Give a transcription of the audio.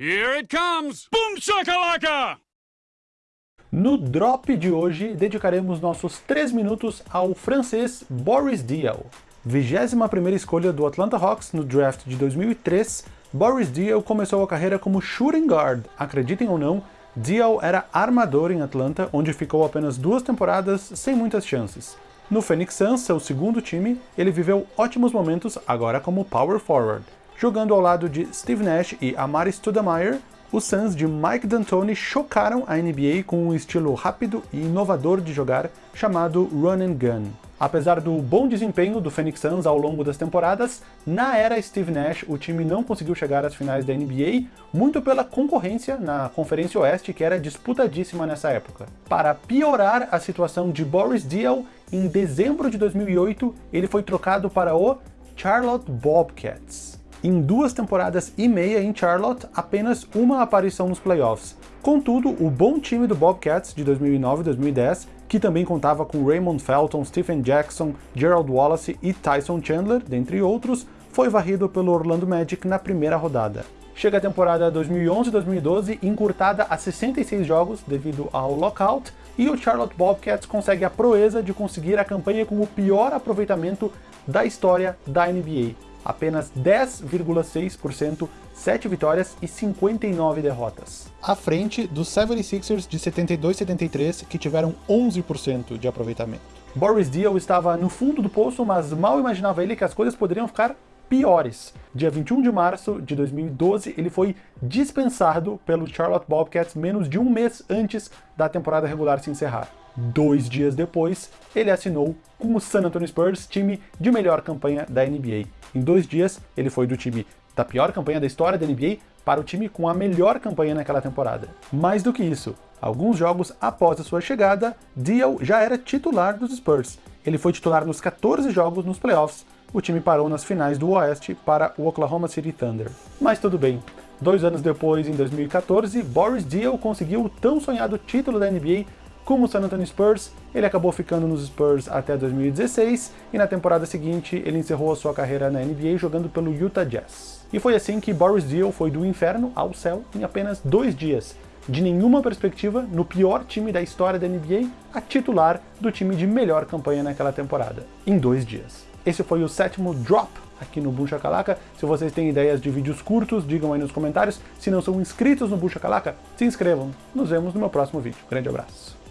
Here it comes! Boom shakalaka! No drop de hoje, dedicaremos nossos 3 minutos ao francês Boris Diaw. 21ª escolha do Atlanta Hawks no draft de 2003, Boris Diaw começou a carreira como shooting guard. Acreditem ou não, Diaw era armador em Atlanta, onde ficou apenas duas temporadas sem muitas chances. No Phoenix Suns, seu segundo time, ele viveu ótimos momentos agora como power forward. Jogando ao lado de Steve Nash e Amari Stoudemire, os Suns de Mike D'Antoni chocaram a NBA com um estilo rápido e inovador de jogar chamado Run and Gun. Apesar do bom desempenho do Phoenix Suns ao longo das temporadas, na era Steve Nash o time não conseguiu chegar às finais da NBA, muito pela concorrência na Conferência Oeste, que era disputadíssima nessa época. Para piorar a situação de Boris Diaw, em dezembro de 2008 ele foi trocado para o Charlotte Bobcats em duas temporadas e meia em Charlotte, apenas uma aparição nos playoffs. Contudo, o bom time do Bobcats de 2009 e 2010, que também contava com Raymond Felton, Stephen Jackson, Gerald Wallace e Tyson Chandler, dentre outros, foi varrido pelo Orlando Magic na primeira rodada. Chega a temporada 2011-2012 encurtada a 66 jogos devido ao lockout, e o Charlotte Bobcats consegue a proeza de conseguir a campanha com o pior aproveitamento da história da NBA, apenas 10,6%, 7 vitórias e 59 derrotas. À frente dos 76ers de 72-73, que tiveram 11% de aproveitamento. Boris Diaw estava no fundo do poço, mas mal imaginava ele que as coisas poderiam ficar piores. Dia 21 de março de 2012, ele foi dispensado pelo Charlotte Bobcats menos de um mês antes da temporada regular se encerrar. Dois dias depois, ele assinou com o San Antonio Spurs, time de melhor campanha da NBA. Em dois dias, ele foi do time da pior campanha da história da NBA para o time com a melhor campanha naquela temporada. Mais do que isso, alguns jogos após a sua chegada, Diaw já era titular dos Spurs. Ele foi titular nos 14 jogos nos playoffs, o time parou nas finais do Oeste para o Oklahoma City Thunder. Mas tudo bem, dois anos depois, em 2014, Boris Diaw conseguiu o tão sonhado título da NBA como o San Antonio Spurs, ele acabou ficando nos Spurs até 2016 e na temporada seguinte ele encerrou a sua carreira na NBA jogando pelo Utah Jazz. E foi assim que Boris Diaw foi do inferno ao céu em apenas dois dias, de nenhuma perspectiva, no pior time da história da NBA, a titular do time de melhor campanha naquela temporada, em dois dias. Esse foi o sétimo Drop aqui no Bucha Calaca. Se vocês têm ideias de vídeos curtos, digam aí nos comentários. Se não são inscritos no Bucha Calaca, se inscrevam. Nos vemos no meu próximo vídeo. Grande abraço.